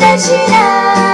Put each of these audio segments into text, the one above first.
的期待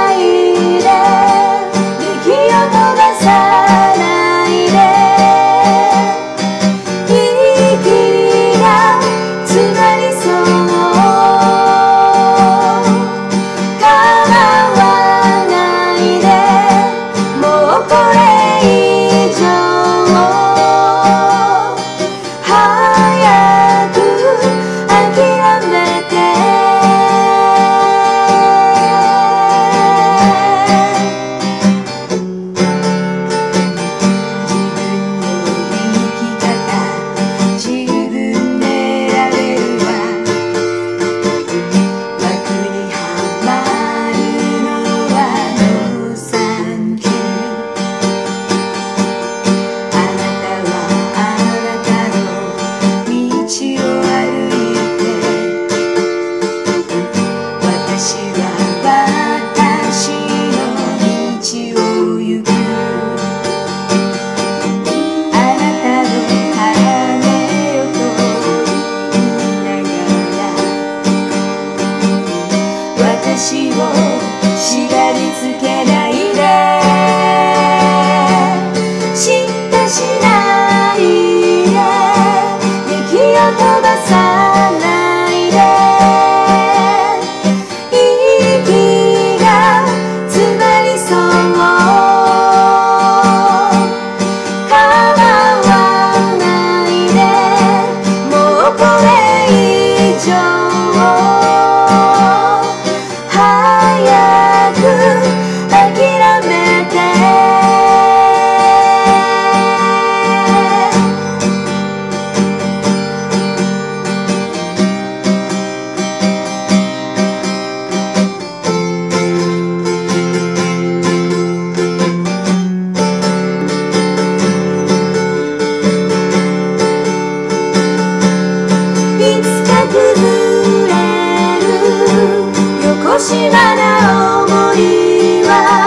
足をしがみつけない横島な想いは